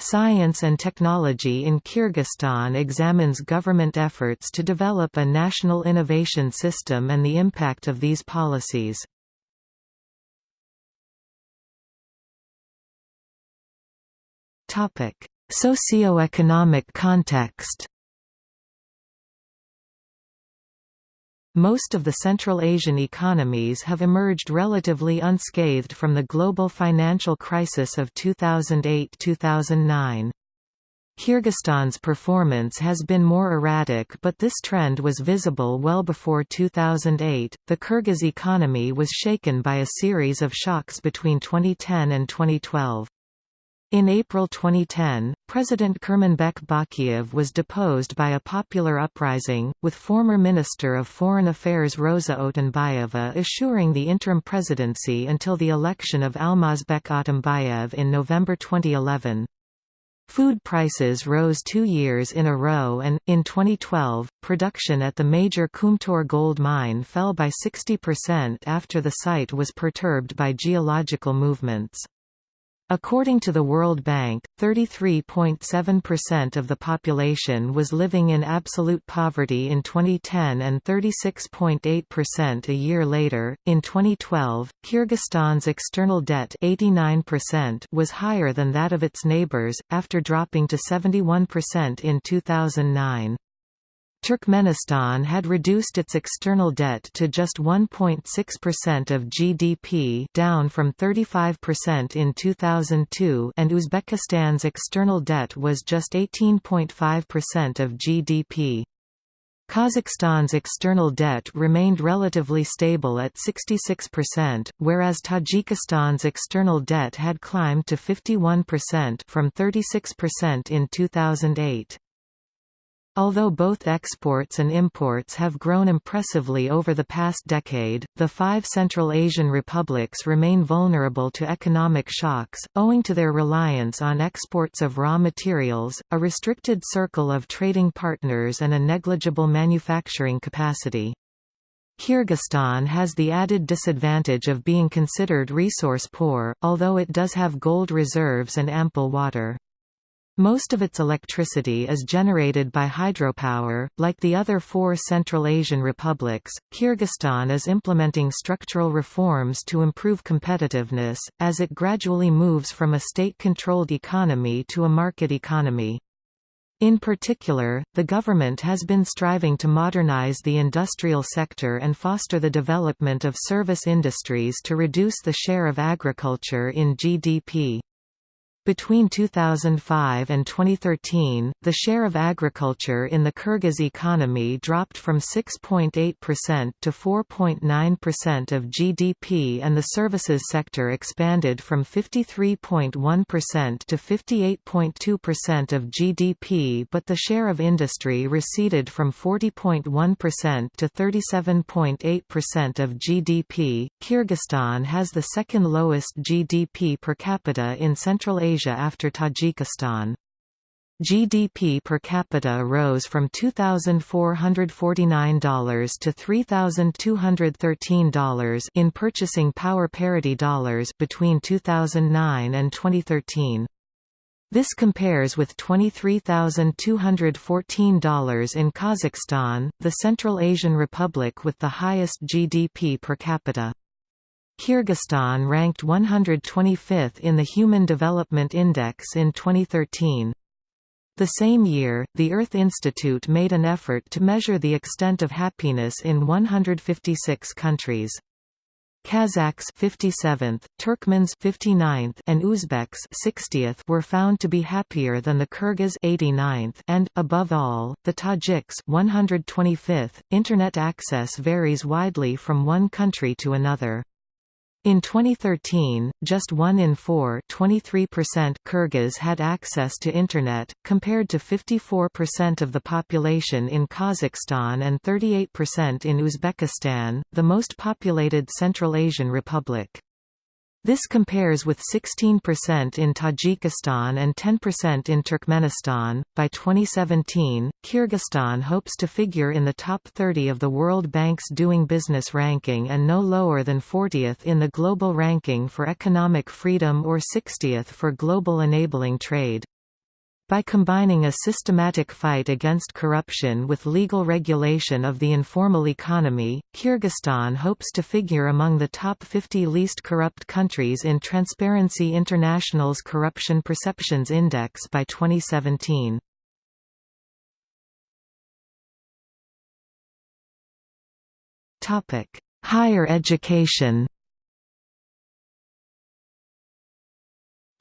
Science and Technology in Kyrgyzstan examines government efforts to develop a national innovation system and the impact of these policies. Socioeconomic context Most of the Central Asian economies have emerged relatively unscathed from the global financial crisis of 2008–2009. Kyrgyzstan's performance has been more erratic but this trend was visible well before 2008. The Kyrgyz economy was shaken by a series of shocks between 2010 and 2012. In April 2010, President Kurmanbek Bakiev was deposed by a popular uprising, with former Minister of Foreign Affairs Rosa Otunbayeva assuring the interim presidency until the election of Almazbek Atambayev in November 2011. Food prices rose two years in a row and, in 2012, production at the major Kumtor gold mine fell by 60% after the site was perturbed by geological movements. According to the World Bank, 33.7% of the population was living in absolute poverty in 2010 and 36.8% a year later. In 2012, Kyrgyzstan's external debt 89% was higher than that of its neighbors, after dropping to 71% in 2009. Turkmenistan had reduced its external debt to just 1.6% of GDP down from 35% in 2002 and Uzbekistan's external debt was just 18.5% of GDP. Kazakhstan's external debt remained relatively stable at 66%, whereas Tajikistan's external debt had climbed to 51% from 36% in 2008. Although both exports and imports have grown impressively over the past decade, the five Central Asian republics remain vulnerable to economic shocks, owing to their reliance on exports of raw materials, a restricted circle of trading partners and a negligible manufacturing capacity. Kyrgyzstan has the added disadvantage of being considered resource poor, although it does have gold reserves and ample water. Most of its electricity is generated by hydropower. Like the other four Central Asian republics, Kyrgyzstan is implementing structural reforms to improve competitiveness, as it gradually moves from a state-controlled economy to a market economy. In particular, the government has been striving to modernize the industrial sector and foster the development of service industries to reduce the share of agriculture in GDP. Between 2005 and 2013, the share of agriculture in the Kyrgyz economy dropped from 6.8% to 4.9% of GDP and the services sector expanded from 53.1% to 58.2% of GDP but the share of industry receded from 40.1% to 37.8% of GDP. Kyrgyzstan has the second lowest GDP per capita in Central Asia Asia after Tajikistan. GDP per capita rose from $2,449 to $3,213 in purchasing power parity dollars between 2009 and 2013. This compares with $23,214 in Kazakhstan, the Central Asian Republic with the highest GDP per capita. Kyrgyzstan ranked 125th in the Human Development Index in 2013. The same year, the Earth Institute made an effort to measure the extent of happiness in 156 countries. Kazakhs 57th, Turkmens 59th, and Uzbeks 60th were found to be happier than the Kyrgyz 89th and above all, the Tajiks 125th. Internet access varies widely from one country to another. In 2013, just 1 in 4 Kyrgyz had access to Internet, compared to 54% of the population in Kazakhstan and 38% in Uzbekistan, the most populated Central Asian republic. This compares with 16% in Tajikistan and 10% in Turkmenistan. By 2017, Kyrgyzstan hopes to figure in the top 30 of the World Bank's Doing Business ranking and no lower than 40th in the global ranking for economic freedom or 60th for global enabling trade. By combining a systematic fight against corruption with legal regulation of the informal economy, Kyrgyzstan hopes to figure among the top 50 least corrupt countries in Transparency International's Corruption Perceptions Index by 2017. Higher education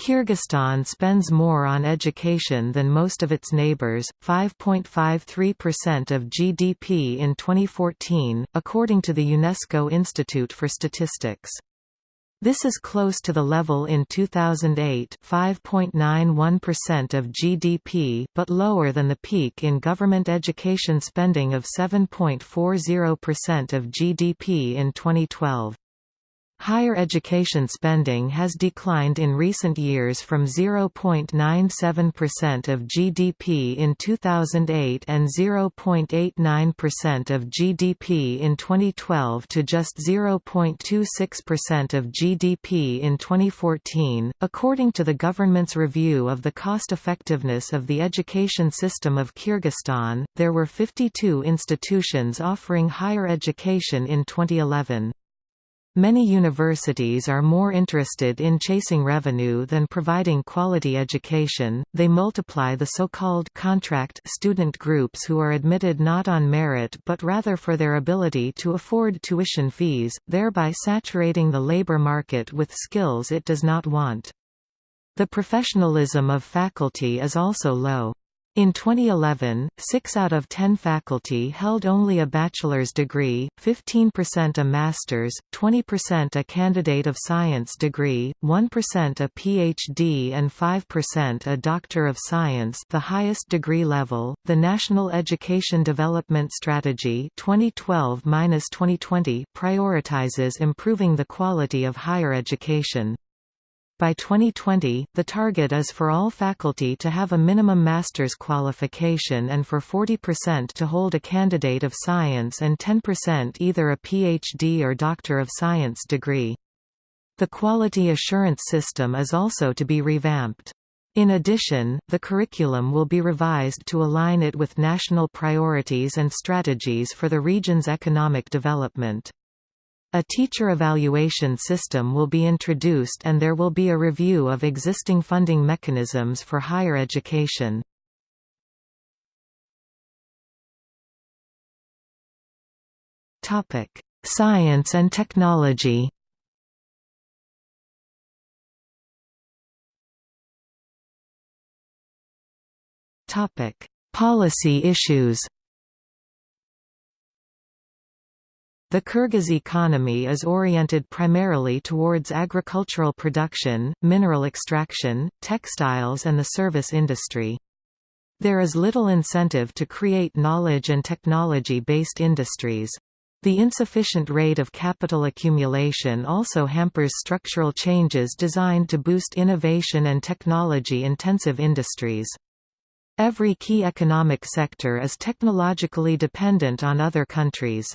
Kyrgyzstan spends more on education than most of its neighbors, 5.53% of GDP in 2014, according to the UNESCO Institute for Statistics. This is close to the level in 2008 5.91% of GDP but lower than the peak in government education spending of 7.40% of GDP in 2012. Higher education spending has declined in recent years from 0.97% of GDP in 2008 and 0.89% of GDP in 2012 to just 0.26% of GDP in 2014. According to the government's review of the cost effectiveness of the education system of Kyrgyzstan, there were 52 institutions offering higher education in 2011. Many universities are more interested in chasing revenue than providing quality education. They multiply the so-called contract student groups who are admitted not on merit but rather for their ability to afford tuition fees, thereby saturating the labor market with skills it does not want. The professionalism of faculty is also low. In 2011, 6 out of 10 faculty held only a bachelor's degree, 15% a master's, 20% a candidate of science degree, 1% a PhD and 5% a doctor of science, the highest degree level. The National Education Development Strategy 2012-2020 prioritizes improving the quality of higher education. By 2020, the target is for all faculty to have a minimum master's qualification and for 40% to hold a candidate of science and 10% either a PhD or Doctor of Science degree. The quality assurance system is also to be revamped. In addition, the curriculum will be revised to align it with national priorities and strategies for the region's economic development. A teacher evaluation system will be introduced and there will be a review of existing funding mechanisms for higher education. Science and technology Policy issues The Kyrgyz economy is oriented primarily towards agricultural production, mineral extraction, textiles and the service industry. There is little incentive to create knowledge and technology-based industries. The insufficient rate of capital accumulation also hampers structural changes designed to boost innovation and technology-intensive industries. Every key economic sector is technologically dependent on other countries.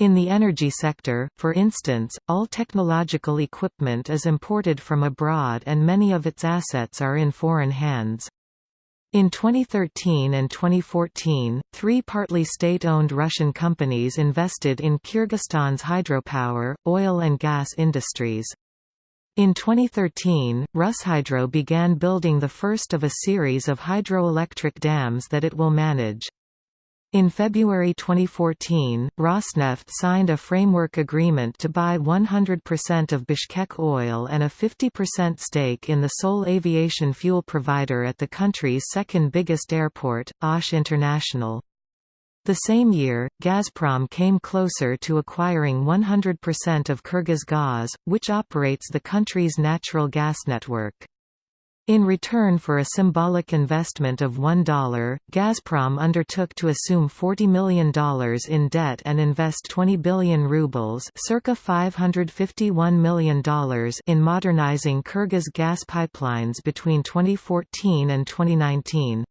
In the energy sector, for instance, all technological equipment is imported from abroad and many of its assets are in foreign hands. In 2013 and 2014, three partly state-owned Russian companies invested in Kyrgyzstan's hydropower, oil and gas industries. In 2013, Rushydro began building the first of a series of hydroelectric dams that it will manage. In February 2014, Rosneft signed a framework agreement to buy 100% of Bishkek Oil and a 50% stake in the sole aviation fuel provider at the country's second biggest airport, Osh International. The same year, Gazprom came closer to acquiring 100% of Kyrgyzgaz, which operates the country's natural gas network. In return for a symbolic investment of $1, Gazprom undertook to assume $40 million in debt and invest 20 billion rubles circa $551 million in modernizing Kyrgyz gas pipelines between 2014 and 2019.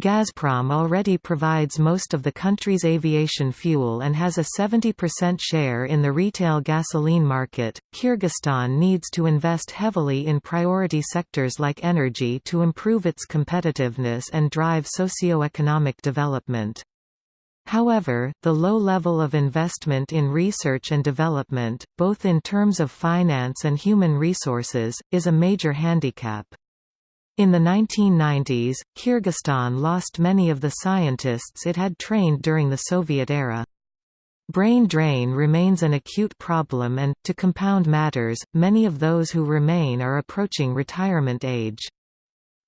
Gazprom already provides most of the country's aviation fuel and has a 70% share in the retail gasoline market. Kyrgyzstan needs to invest heavily in priority sectors like energy to improve its competitiveness and drive socio-economic development. However, the low level of investment in research and development, both in terms of finance and human resources, is a major handicap. In the 1990s, Kyrgyzstan lost many of the scientists it had trained during the Soviet era. Brain drain remains an acute problem and, to compound matters, many of those who remain are approaching retirement age.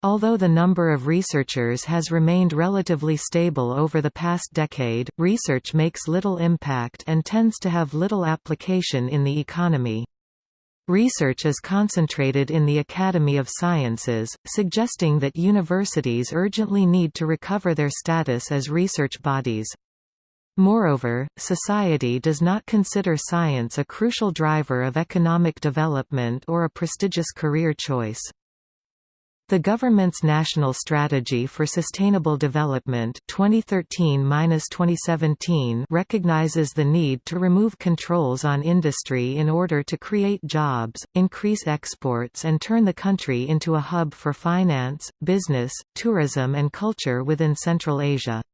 Although the number of researchers has remained relatively stable over the past decade, research makes little impact and tends to have little application in the economy. Research is concentrated in the Academy of Sciences, suggesting that universities urgently need to recover their status as research bodies. Moreover, society does not consider science a crucial driver of economic development or a prestigious career choice. The government's National Strategy for Sustainable Development 2013-2017 recognizes the need to remove controls on industry in order to create jobs, increase exports and turn the country into a hub for finance, business, tourism and culture within Central Asia.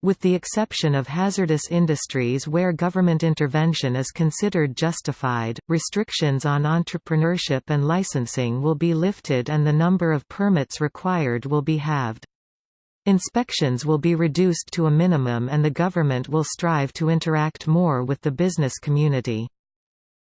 With the exception of hazardous industries where government intervention is considered justified, restrictions on entrepreneurship and licensing will be lifted and the number of permits required will be halved. Inspections will be reduced to a minimum and the government will strive to interact more with the business community.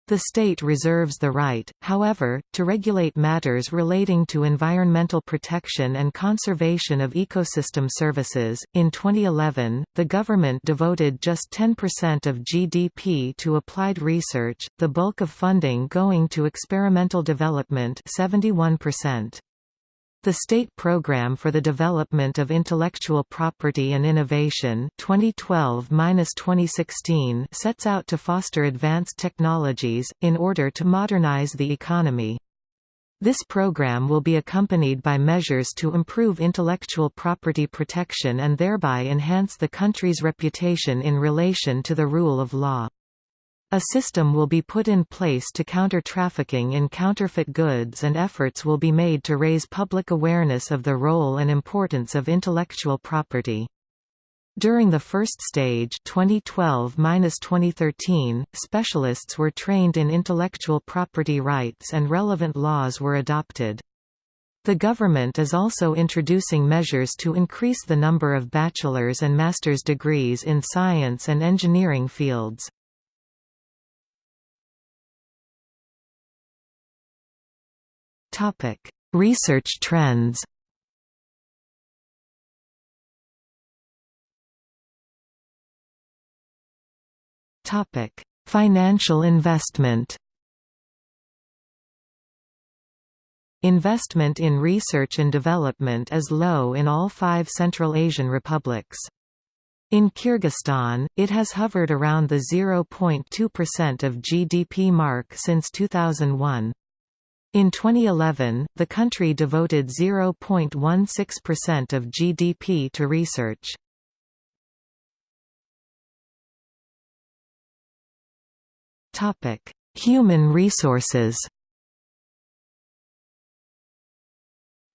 The state reserves the right, however, to regulate matters relating to environmental protection and conservation of ecosystem services. In 2011, the government devoted just 10% of GDP to applied research, the bulk of funding going to experimental development 71%. The State Program for the Development of Intellectual Property and Innovation 2012-2016 sets out to foster advanced technologies, in order to modernize the economy. This program will be accompanied by measures to improve intellectual property protection and thereby enhance the country's reputation in relation to the rule of law. A system will be put in place to counter trafficking in counterfeit goods and efforts will be made to raise public awareness of the role and importance of intellectual property. During the first stage 2012–2013, specialists were trained in intellectual property rights and relevant laws were adopted. The government is also introducing measures to increase the number of bachelor's and master's degrees in science and engineering fields. Topic: Research trends. Topic: Financial investment. Investment in research and development is low in all five Central Asian republics. In Kyrgyzstan, it has hovered around the 0.2% of GDP mark since 2001. In 2011, the country devoted 0.16% of GDP to research. Topic: Human resources.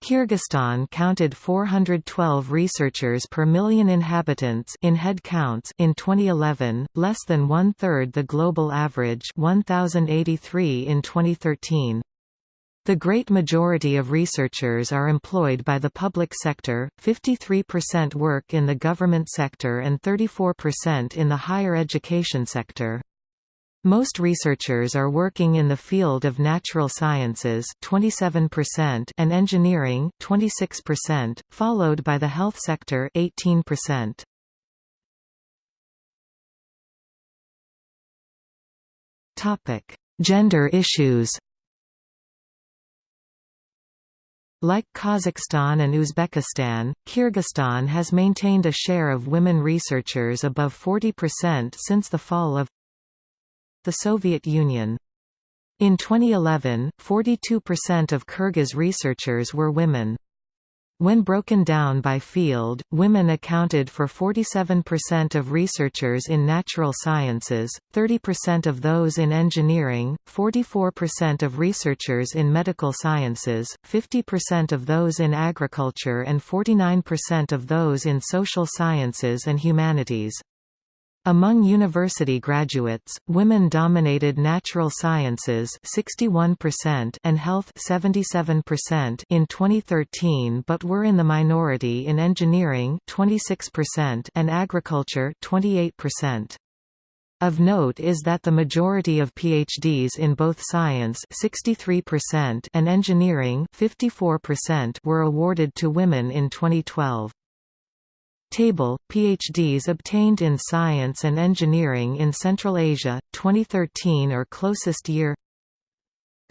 Kyrgyzstan counted 412 researchers per million inhabitants in head counts in 2011, less than one-third the global average 1083 in 2013. The great majority of researchers are employed by the public sector, 53% work in the government sector and 34% in the higher education sector. Most researchers are working in the field of natural sciences 27% and engineering 26%, followed by the health sector 18%. Topic: Gender issues. Like Kazakhstan and Uzbekistan, Kyrgyzstan has maintained a share of women researchers above 40% since the fall of the Soviet Union. In 2011, 42% of Kyrgyz researchers were women. When broken down by field, women accounted for 47% of researchers in natural sciences, 30% of those in engineering, 44% of researchers in medical sciences, 50% of those in agriculture and 49% of those in social sciences and humanities. Among university graduates, women dominated natural sciences 61% and health 77% in 2013 but were in the minority in engineering 26% and agriculture 28%. Of note is that the majority of PhDs in both science 63% and engineering 54% were awarded to women in 2012. Table, PhDs obtained in Science and Engineering in Central Asia, 2013 or closest year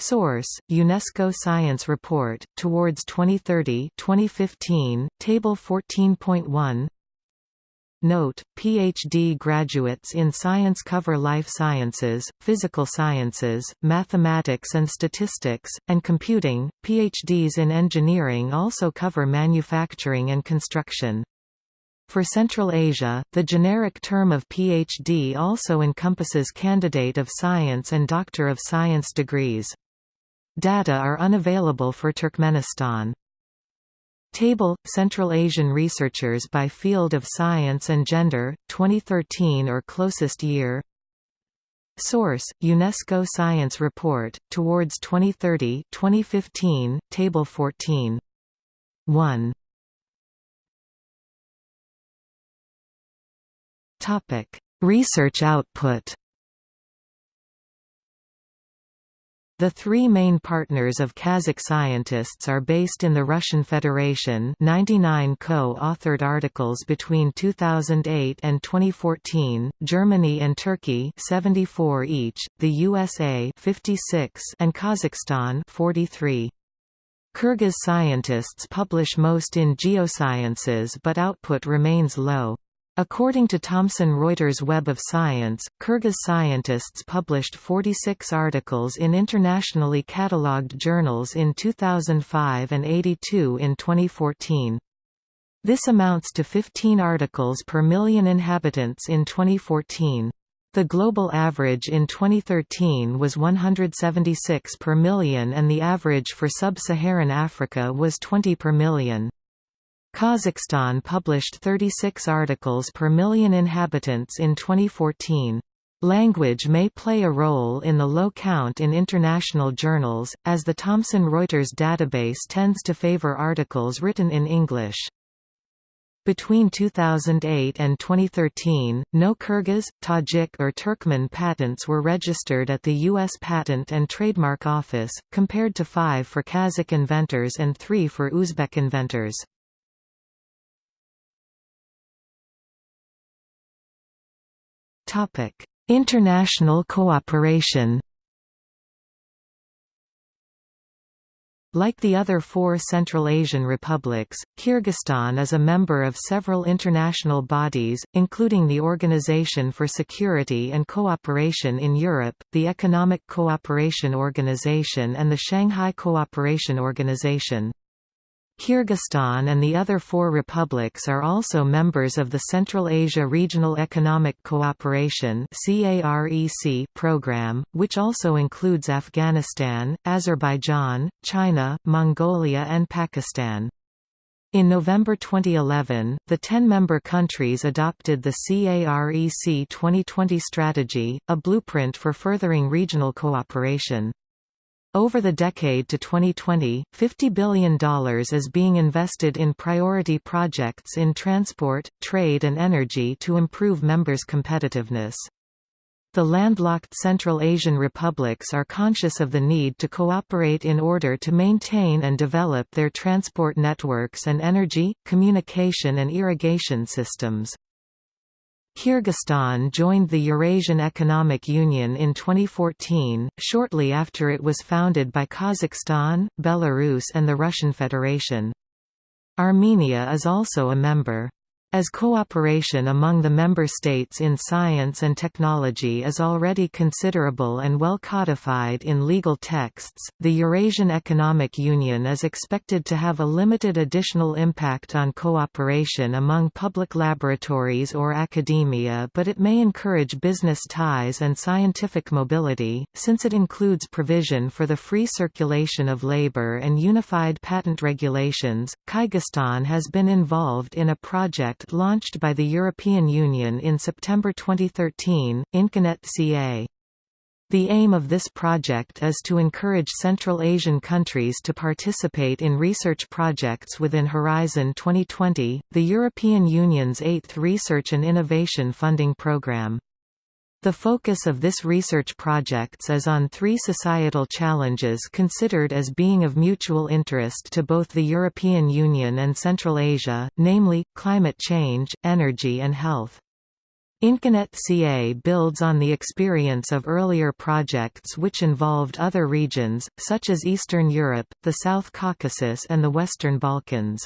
Source: UNESCO Science Report Towards 2030, 2015, Table 14.1. Note: PhD graduates in science cover life sciences, physical sciences, mathematics and statistics, and computing. PhDs in engineering also cover manufacturing and construction. For Central Asia, the generic term of PhD also encompasses candidate of science and doctor of science degrees. Data are unavailable for Turkmenistan. Table – Central Asian researchers by field of science and gender, 2013 or closest year Source: UNESCO Science Report, Towards 2030 2015, Table 14. 1. Topic: Research output. The three main partners of Kazakh scientists are based in the Russian Federation 99 co-authored articles between 2008 and 2014, Germany and Turkey 74 each, the USA 56 and Kazakhstan 43. Kyrgyz scientists publish most in geosciences but output remains low. According to Thomson Reuters Web of Science, Kyrgyz scientists published 46 articles in internationally catalogued journals in 2005 and 82 in 2014. This amounts to 15 articles per million inhabitants in 2014. The global average in 2013 was 176 per million and the average for sub-Saharan Africa was 20 per million. Kazakhstan published 36 articles per million inhabitants in 2014. Language may play a role in the low count in international journals, as the Thomson Reuters database tends to favor articles written in English. Between 2008 and 2013, no Kyrgyz, Tajik or Turkmen patents were registered at the U.S. Patent and Trademark Office, compared to five for Kazakh inventors and three for Uzbek inventors. International cooperation. Like the other four Central Asian republics, Kyrgyzstan is a member of several international bodies, including the Organization for Security and Cooperation in Europe, the Economic Cooperation Organization and the Shanghai Cooperation Organization. Kyrgyzstan and the other four republics are also members of the Central Asia Regional Economic Cooperation program, which also includes Afghanistan, Azerbaijan, China, Mongolia and Pakistan. In November 2011, the 10-member countries adopted the CAREC 2020 strategy, a blueprint for furthering regional cooperation. Over the decade to 2020, $50 billion is being invested in priority projects in transport, trade and energy to improve members' competitiveness. The landlocked Central Asian republics are conscious of the need to cooperate in order to maintain and develop their transport networks and energy, communication and irrigation systems. Kyrgyzstan joined the Eurasian Economic Union in 2014, shortly after it was founded by Kazakhstan, Belarus and the Russian Federation. Armenia is also a member. As cooperation among the member states in science and technology is already considerable and well codified in legal texts, the Eurasian Economic Union is expected to have a limited additional impact on cooperation among public laboratories or academia but it may encourage business ties and scientific mobility, since it includes provision for the free circulation of labor and unified patent regulations. Kyrgyzstan has been involved in a project launched by the European Union in September 2013, Inconet CA. The aim of this project is to encourage Central Asian countries to participate in research projects within Horizon 2020, the European Union's eighth research and innovation funding programme. The focus of this research projects is on three societal challenges considered as being of mutual interest to both the European Union and Central Asia, namely, climate change, energy and health. Inconet CA builds on the experience of earlier projects which involved other regions, such as Eastern Europe, the South Caucasus and the Western Balkans.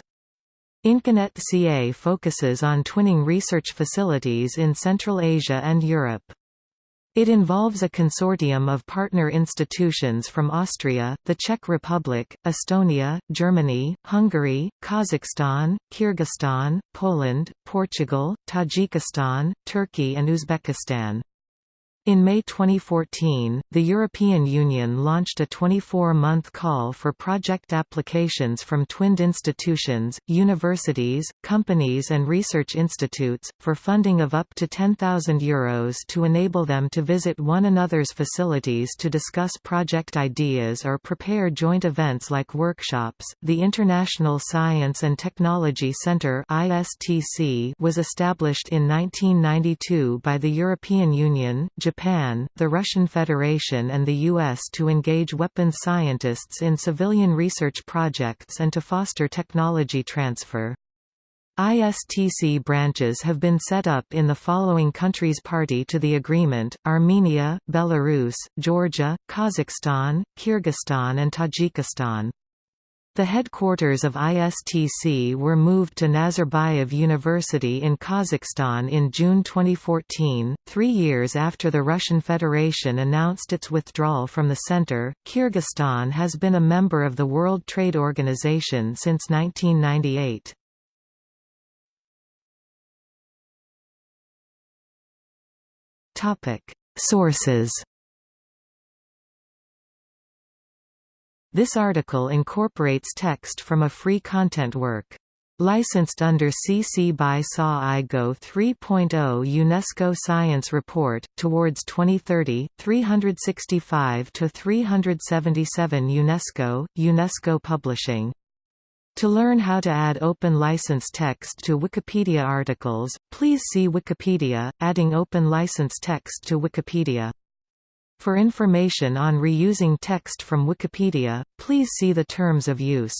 Inconet CA focuses on twinning research facilities in Central Asia and Europe. It involves a consortium of partner institutions from Austria, the Czech Republic, Estonia, Germany, Hungary, Kazakhstan, Kyrgyzstan, Poland, Portugal, Tajikistan, Turkey and Uzbekistan. In May 2014, the European Union launched a 24-month call for project applications from twinned institutions, universities, companies and research institutes, for funding of up to €10,000 Euros to enable them to visit one another's facilities to discuss project ideas or prepare joint events like workshops. The International Science and Technology Centre was established in 1992 by the European Union, Japan Japan, the Russian Federation and the U.S. to engage weapons scientists in civilian research projects and to foster technology transfer. ISTC branches have been set up in the following countries party to the agreement, Armenia, Belarus, Georgia, Kazakhstan, Kyrgyzstan and Tajikistan. The headquarters of ISTC were moved to Nazarbayev University in Kazakhstan in June 2014, three years after the Russian Federation announced its withdrawal from the center. Kyrgyzstan has been a member of the World Trade Organization since 1998. Sources This article incorporates text from a free content work. Licensed under CC by SA IGO 3.0 UNESCO Science Report, Towards 2030, 365–377 UNESCO, UNESCO Publishing. To learn how to add open license text to Wikipedia articles, please see Wikipedia, adding open license text to Wikipedia. For information on reusing text from Wikipedia, please see the terms of use.